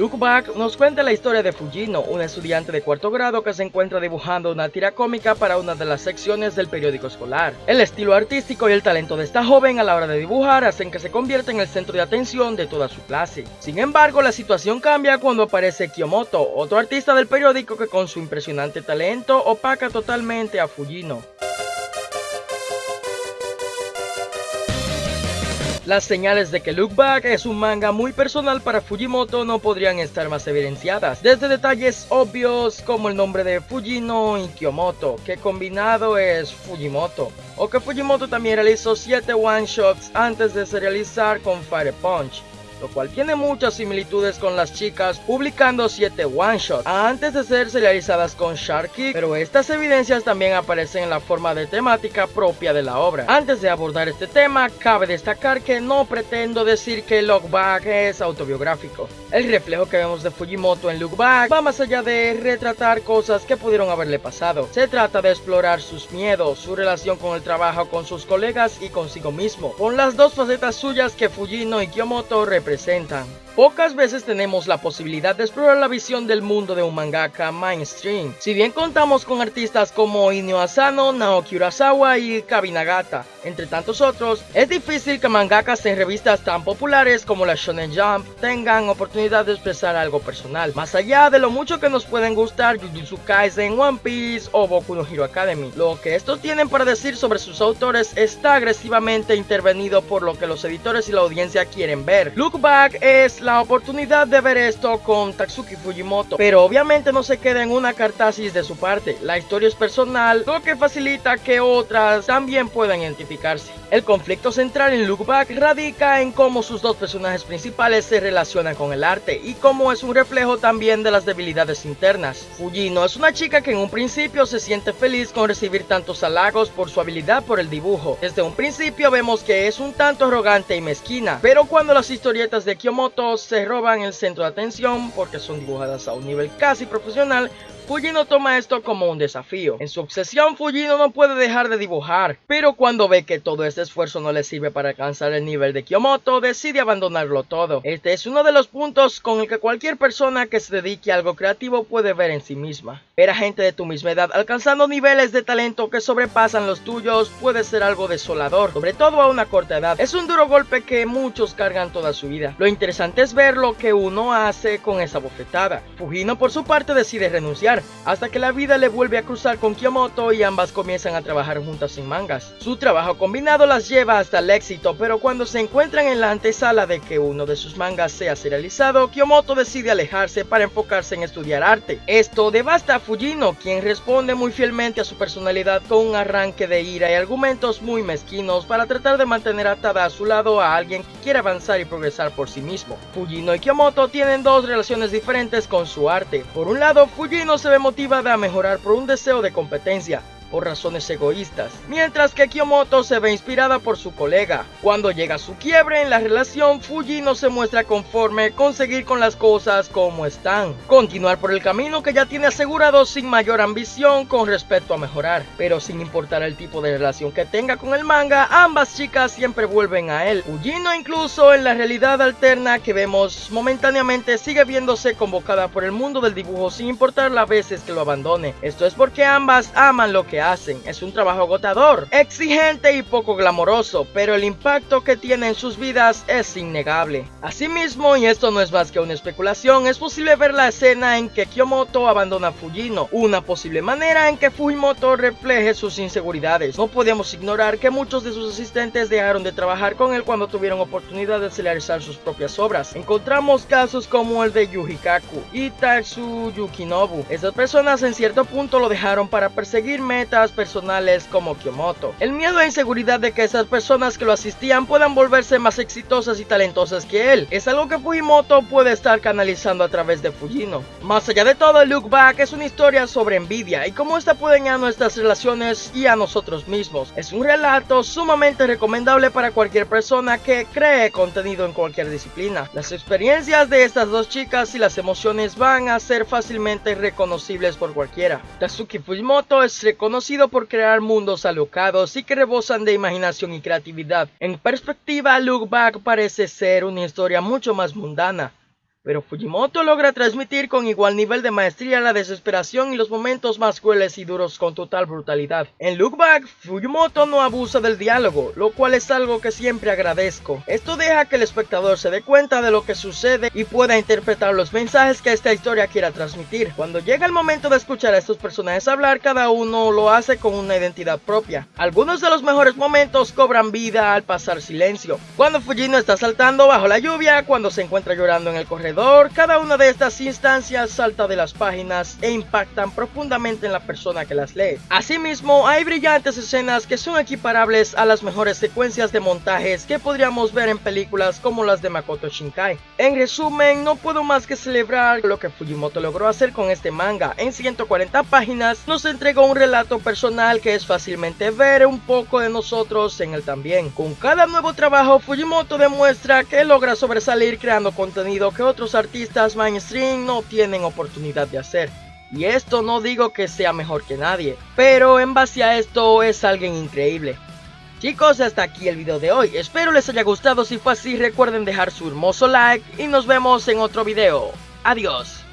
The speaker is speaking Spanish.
Look Back nos cuenta la historia de Fujino, un estudiante de cuarto grado que se encuentra dibujando una tira cómica para una de las secciones del periódico escolar. El estilo artístico y el talento de esta joven a la hora de dibujar hacen que se convierta en el centro de atención de toda su clase. Sin embargo, la situación cambia cuando aparece Kiyomoto, otro artista del periódico que con su impresionante talento opaca totalmente a Fujino. Las señales de que Look Back es un manga muy personal para Fujimoto no podrían estar más evidenciadas, desde detalles obvios como el nombre de Fujino y Kiyomoto, que combinado es Fujimoto, o que Fujimoto también realizó 7 one-shots antes de serializar con Fire Punch, lo cual tiene muchas similitudes con las chicas publicando 7 one-shots antes de ser serializadas con Sharky, pero estas evidencias también aparecen en la forma de temática propia de la obra. Antes de abordar este tema, cabe destacar que no pretendo decir que Look Back es autobiográfico. El reflejo que vemos de Fujimoto en Look Back va más allá de retratar cosas que pudieron haberle pasado. Se trata de explorar sus miedos, su relación con el trabajo con sus colegas y consigo mismo, con las dos facetas suyas que Fujino y Kiyomoto representan representan Pocas veces tenemos la posibilidad de explorar la visión del mundo de un mangaka mainstream. Si bien contamos con artistas como Inyo Asano, Naoki Urasawa y Kabinagata, entre tantos otros, es difícil que mangakas en revistas tan populares como la Shonen Jump tengan oportunidad de expresar algo personal, más allá de lo mucho que nos pueden gustar Jujutsu Kaisen, One Piece o Boku no Hero Academy. Lo que estos tienen para decir sobre sus autores está agresivamente intervenido por lo que los editores y la audiencia quieren ver. Look Back es la oportunidad de ver esto con Tatsuki Fujimoto, pero obviamente no se queda en una cartasis de su parte. La historia es personal, lo que facilita que otras también puedan identificarse. El conflicto central en Look Back radica en cómo sus dos personajes principales se relacionan con el arte y cómo es un reflejo también de las debilidades internas. Fujino es una chica que en un principio se siente feliz con recibir tantos halagos por su habilidad por el dibujo. Desde un principio vemos que es un tanto arrogante y mezquina, pero cuando las historietas de Kiyomoto se roban el centro de atención porque son dibujadas a un nivel casi profesional, Fujino toma esto como un desafío. En su obsesión, Fujino no puede dejar de dibujar, pero cuando ve que todo este esfuerzo no le sirve para alcanzar el nivel de Kiyomoto, decide abandonarlo todo. Este es uno de los puntos con el que cualquier persona que se dedique a algo creativo puede ver en sí misma. Ver a gente de tu misma edad alcanzando niveles de talento que sobrepasan los tuyos puede ser algo desolador, sobre todo a una corta edad. Es un duro golpe que muchos cargan toda su vida. Lo interesante es ver lo que uno hace con esa bofetada. Fujino por su parte decide renunciar hasta que la vida le vuelve a cruzar con Kiyomoto y ambas comienzan a trabajar juntas sin mangas. Su trabajo combinado las lleva hasta el éxito, pero cuando se encuentran en la antesala de que uno de sus mangas sea serializado, Kiyomoto decide alejarse para enfocarse en estudiar arte. Esto devasta a Fujino, quien responde muy fielmente a su personalidad con un arranque de ira y argumentos muy mezquinos para tratar de mantener atada a su lado a alguien que quiere avanzar y progresar por sí mismo. Fujino y Kiyomoto tienen dos relaciones diferentes con su arte. Por un lado, Fujino se ve motivada a mejorar por un deseo de competencia, por razones egoístas, mientras que Kiyomoto se ve inspirada por su colega. Cuando llega su quiebre en la relación, Fuji no se muestra conforme con seguir con las cosas como están, continuar por el camino que ya tiene asegurado sin mayor ambición con respecto a mejorar, pero sin importar el tipo de relación que tenga con el manga, ambas chicas siempre vuelven a él. Fujino incluso en la realidad alterna que vemos momentáneamente sigue viéndose convocada por el mundo del dibujo sin importar las veces que lo abandone. Esto es porque ambas aman lo que hacen. Es un trabajo agotador, exigente y poco glamoroso, pero el impacto que tiene en sus vidas es innegable. Asimismo, y esto no es más que una especulación, es posible ver la escena en que Kiyomoto abandona a Fujino, una posible manera en que Fujimoto refleje sus inseguridades. No podemos ignorar que muchos de sus asistentes dejaron de trabajar con él cuando tuvieron oportunidad de realizar sus propias obras. Encontramos casos como el de Yujikaku y Tatsu Yukinobu. Esas personas en cierto punto lo dejaron para perseguir metas personales como Kyomoto. El miedo e inseguridad de que esas personas que lo asistían puedan volverse más exitosas y talentosas que él es algo que Fujimoto puede estar canalizando a través de Fujino. Más allá de todo, Look Back es una historia sobre envidia y cómo esta puede dañar nuestras relaciones y a nosotros mismos. Es un relato sumamente recomendable para cualquier persona que cree contenido en cualquier disciplina. Las experiencias de estas dos chicas y las emociones van a ser fácilmente reconocibles por cualquiera. Tatsuki Fujimoto es reconocido conocido por crear mundos alocados y que rebosan de imaginación y creatividad. En perspectiva, Look Back parece ser una historia mucho más mundana, pero Fujimoto logra transmitir con igual nivel de maestría la desesperación y los momentos más crueles y duros con total brutalidad. En Look Back, Fujimoto no abusa del diálogo, lo cual es algo que siempre agradezco. Esto deja que el espectador se dé cuenta de lo que sucede y pueda interpretar los mensajes que esta historia quiera transmitir. Cuando llega el momento de escuchar a estos personajes hablar, cada uno lo hace con una identidad propia. Algunos de los mejores momentos cobran vida al pasar silencio. Cuando Fujino está saltando bajo la lluvia, cuando se encuentra llorando en el corredor, cada una de estas instancias salta de las páginas e impactan profundamente en la persona que las lee. Asimismo, hay brillantes escenas que son equiparables a las mejores secuencias de montajes que podríamos ver en películas como las de Makoto Shinkai. En resumen, no puedo más que celebrar lo que Fujimoto logró hacer con este manga. En 140 páginas nos entregó un relato personal que es fácilmente ver un poco de nosotros en él también. Con cada nuevo trabajo, Fujimoto demuestra que logra sobresalir creando contenido que otros artistas mainstream no tienen oportunidad de hacer. Y esto no digo que sea mejor que nadie, pero en base a esto es alguien increíble. Chicos, hasta aquí el video de hoy. Espero les haya gustado. Si fue así, recuerden dejar su hermoso like y nos vemos en otro video. Adiós.